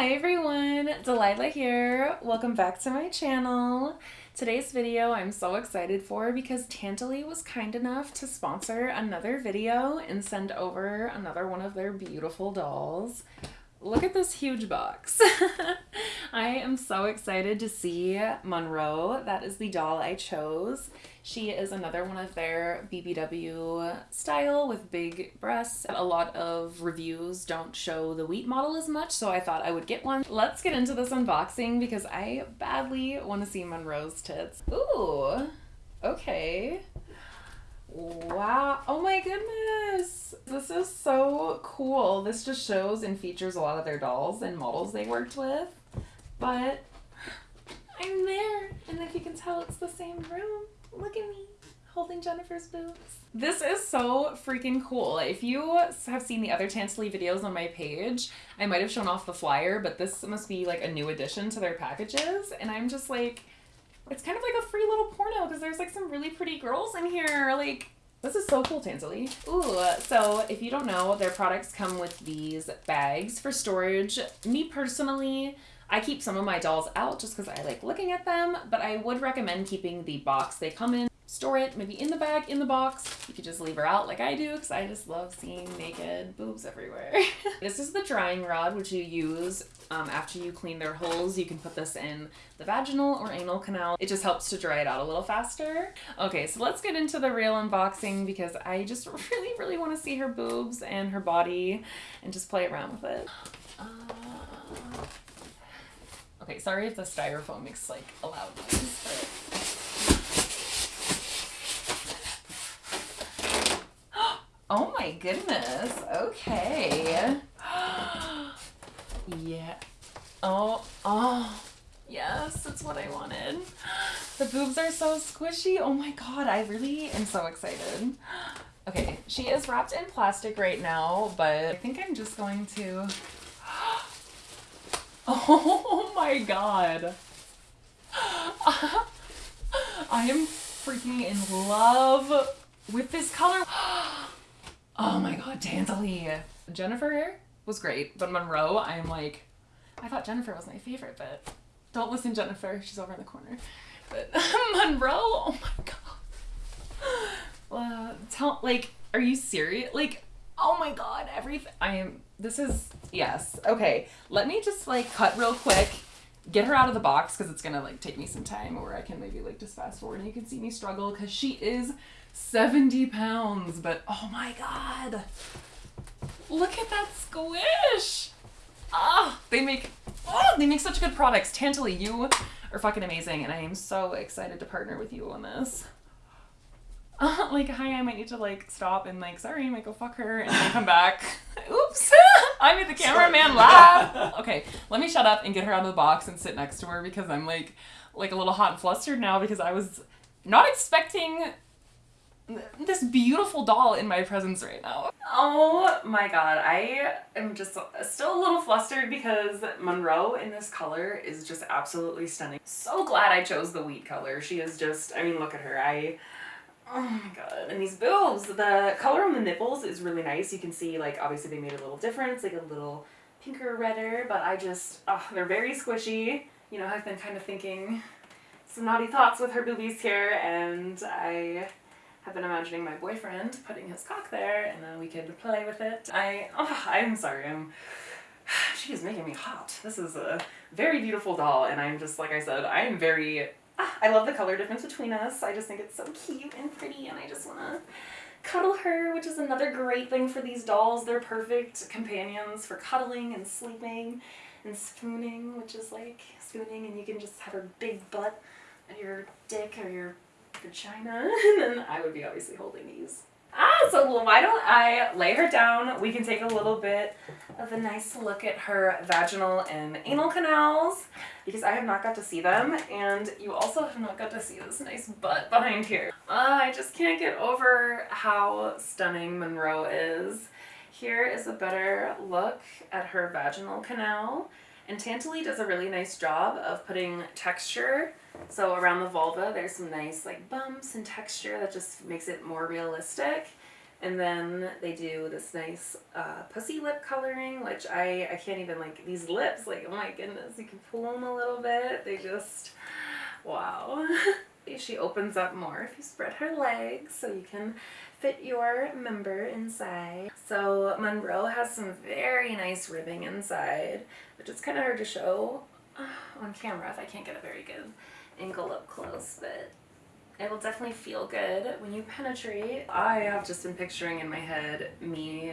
Hi everyone, Delilah here. Welcome back to my channel. Today's video I'm so excited for because Tantaly was kind enough to sponsor another video and send over another one of their beautiful dolls. Look at this huge box. I am so excited to see Monroe. That is the doll I chose. She is another one of their BBW style with big breasts. A lot of reviews don't show the wheat model as much, so I thought I would get one. Let's get into this unboxing because I badly want to see Monroe's tits. Ooh, okay. Wow. Oh my goodness. This is so cool. This just shows and features a lot of their dolls and models they worked with. But I'm there. And if you can tell, it's the same room. Look at me holding Jennifer's boobs. This is so freaking cool. If you have seen the other Tantaly videos on my page, I might have shown off the flyer, but this must be like a new addition to their packages. And I'm just like, it's kind of like a free little porno because there's like some really pretty girls in here. Like, this is so cool, Tantaly. Ooh, so if you don't know, their products come with these bags for storage. Me personally, I keep some of my dolls out just because I like looking at them, but I would recommend keeping the box they come in store it maybe in the bag, in the box. You could just leave her out like I do because I just love seeing naked boobs everywhere. this is the drying rod which you use um, after you clean their holes. You can put this in the vaginal or anal canal. It just helps to dry it out a little faster. Okay, so let's get into the real unboxing because I just really, really want to see her boobs and her body and just play around with it. Uh... Okay, sorry if the styrofoam makes like a loud noise, but Oh my goodness. Okay. yeah. Oh, oh. Yes, that's what I wanted. The boobs are so squishy. Oh my god, I really am so excited. Okay, she is wrapped in plastic right now, but I think I'm just going to... Oh my god. I am freaking in love with this color. Oh Oh my god, Tantaly. Jennifer was great, but Monroe, I'm like, I thought Jennifer was my favorite, but don't listen, Jennifer. She's over in the corner. But Monroe, oh my god. Uh, tell, like, are you serious? Like, oh my god, everything. I am, this is, yes. Okay, let me just, like, cut real quick get her out of the box because it's gonna like take me some time or I can maybe like just fast forward and you can see me struggle because she is 70 pounds but oh my god. Look at that squish. Ah they make oh they make such good products. Tantaly you are fucking amazing and I am so excited to partner with you on this. Like hi I might need to like stop and like sorry I might go fuck her and then come back. Oops I made the cameraman laugh. Okay, let me shut up and get her out of the box and sit next to her because I'm like, like a little hot and flustered now because I was not expecting this beautiful doll in my presence right now. Oh my god, I am just still a little flustered because Monroe in this color is just absolutely stunning. So glad I chose the wheat color. She is just, I mean, look at her. I Oh my god. And these boobs, the color on the nipples is really nice. You can see like obviously they made a little difference, like a little pinker redder, but I just, oh, they're very squishy. You know, I've been kind of thinking some naughty thoughts with her boobies here and I have been imagining my boyfriend putting his cock there and then we could play with it. I, oh, I'm sorry, I'm, she is making me hot. This is a very beautiful doll and I'm just, like I said, I am very I love the color difference between us. I just think it's so cute and pretty and I just want to cuddle her, which is another great thing for these dolls. They're perfect companions for cuddling and sleeping and spooning, which is like spooning and you can just have her big butt and your dick or your vagina and then I would be obviously holding these. Ah, so why don't I lay her down? We can take a little bit of a nice look at her vaginal and anal canals because I have not got to see them and you also have not got to see this nice butt behind here. Uh, I just can't get over how stunning Monroe is. Here is a better look at her vaginal canal and Tantaly does a really nice job of putting texture so around the vulva, there's some nice like bumps and texture that just makes it more realistic. And then they do this nice uh, pussy lip coloring, which I, I can't even like these lips, like oh my goodness, you can pull them a little bit. They just, wow. she opens up more if you spread her legs so you can fit your member inside. So Monroe has some very nice ribbing inside, which is kind of hard to show on camera if I can't get a very good angle up close, but it will definitely feel good when you penetrate. I have just been picturing in my head me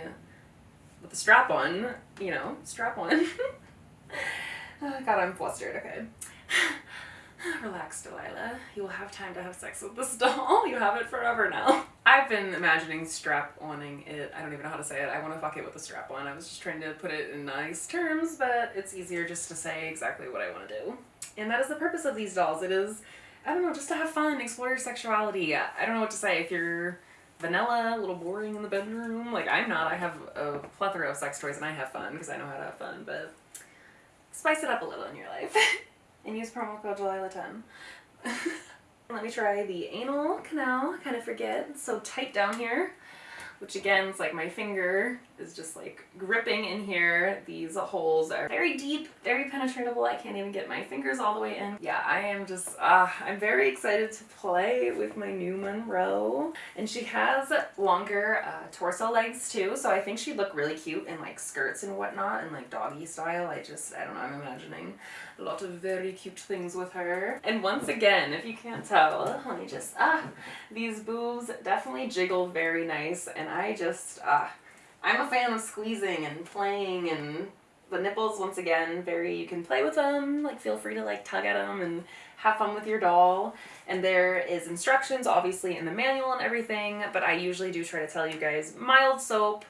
with the strap on, you know, strap on. oh, God, I'm flustered, okay. Relax, Delilah. You will have time to have sex with this doll. You have it forever now. I've been imagining strap-oning it. I don't even know how to say it. I want to fuck it with a strap-on. I was just trying to put it in nice terms, but it's easier just to say exactly what I want to do. And that is the purpose of these dolls. It is I don't know, just to have fun, explore your sexuality. I don't know what to say. If you're vanilla, a little boring in the bedroom, like I'm not. I have a plethora of sex toys and I have fun because I know how to have fun, but spice it up a little in your life. and use promo code Delilah10. Let me try the anal canal. Kind of forget. It's so tight down here which again is like my finger is just like gripping in here. These holes are very deep, very penetratable. I can't even get my fingers all the way in. Yeah, I am just, uh, I'm very excited to play with my new Monroe. And she has longer uh, torso legs too, so I think she'd look really cute in like skirts and whatnot and like doggy style. I just, I don't know, I'm imagining a lot of very cute things with her. And once again, if you can't tell, let me just, ah, these boobs definitely jiggle very nice and I just, ah, I'm a fan of squeezing and playing and the nipples, once again, very, you can play with them, like feel free to like tug at them and have fun with your doll. And there is instructions, obviously, in the manual and everything, but I usually do try to tell you guys mild soap,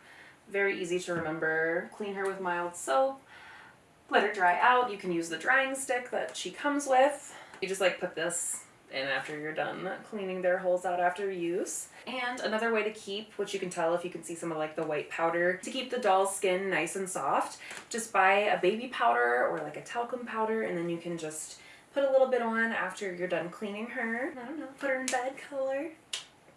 very easy to remember. Clean her with mild soap let her dry out. You can use the drying stick that she comes with. You just like put this in after you're done cleaning their holes out after use. And another way to keep, which you can tell if you can see some of like the white powder, to keep the doll's skin nice and soft, just buy a baby powder or like a talcum powder and then you can just put a little bit on after you're done cleaning her. I don't know, put her in bed color,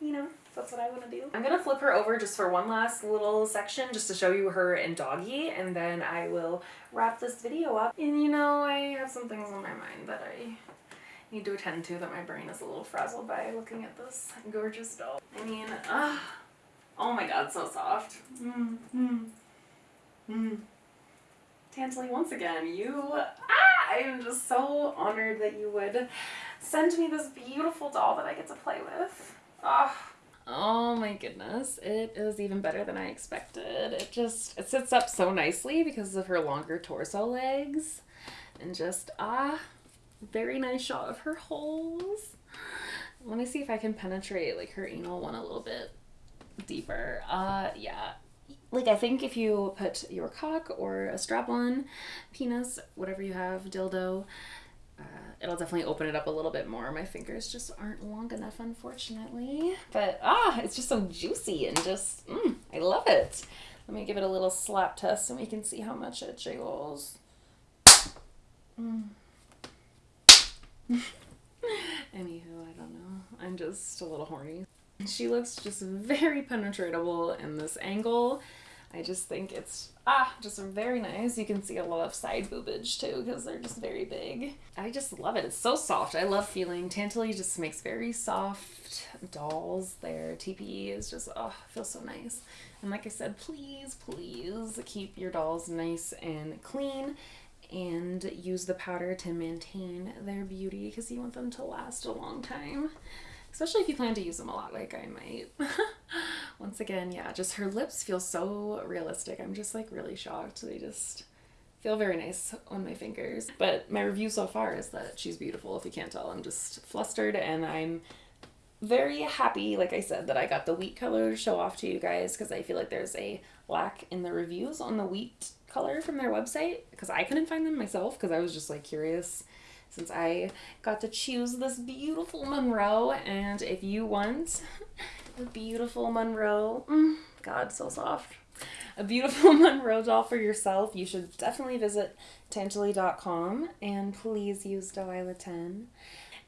you know. That's what I want to do. I'm going to flip her over just for one last little section just to show you her in doggy and then I will wrap this video up. And you know, I have some things on my mind that I need to attend to that my brain is a little frazzled by looking at this gorgeous doll. I mean, uh, oh my god, so soft. Mm, mm, mm. Tantaly, once again, you, ah, I am just so honored that you would send me this beautiful doll that I get to play with. Ah. Oh my goodness, it is even better than I expected. It just, it sits up so nicely because of her longer torso legs. And just, ah, very nice shot of her holes. Let me see if I can penetrate like her anal one a little bit deeper. Uh, yeah. Like I think if you put your cock or a strap-on penis, whatever you have, dildo, uh, it'll definitely open it up a little bit more. My fingers just aren't long enough, unfortunately. But ah, it's just so juicy and just, mm, I love it. Let me give it a little slap test and we can see how much it jiggles. Mm. Anywho, I don't know. I'm just a little horny. She looks just very penetratable in this angle. I just think it's, ah, just very nice. You can see a lot of side boobage too because they're just very big. I just love it. It's so soft. I love feeling Tantaly just makes very soft dolls. Their TPE is just, oh, feels so nice. And like I said, please, please keep your dolls nice and clean and use the powder to maintain their beauty because you want them to last a long time especially if you plan to use them a lot like I might. Once again, yeah, just her lips feel so realistic. I'm just like really shocked. They just feel very nice on my fingers. But my review so far is that she's beautiful. If you can't tell, I'm just flustered and I'm very happy, like I said, that I got the wheat color to show off to you guys because I feel like there's a lack in the reviews on the wheat color from their website because I couldn't find them myself because I was just like curious since I got to choose this beautiful Monroe. And if you want a beautiful Monroe, mm, God, so soft, a beautiful Monroe doll for yourself, you should definitely visit Tantaly.com and please use Delilah10.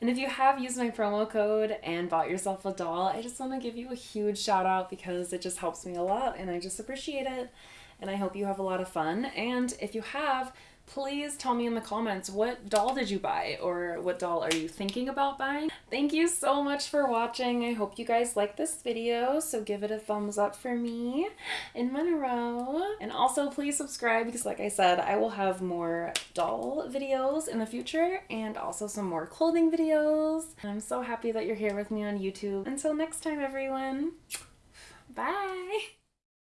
And if you have used my promo code and bought yourself a doll, I just want to give you a huge shout out because it just helps me a lot and I just appreciate it. And I hope you have a lot of fun. And if you have, please tell me in the comments what doll did you buy or what doll are you thinking about buying. Thank you so much for watching. I hope you guys like this video, so give it a thumbs up for me in Monroe. And also please subscribe because like I said, I will have more doll videos in the future and also some more clothing videos. And I'm so happy that you're here with me on YouTube. Until next time everyone, bye!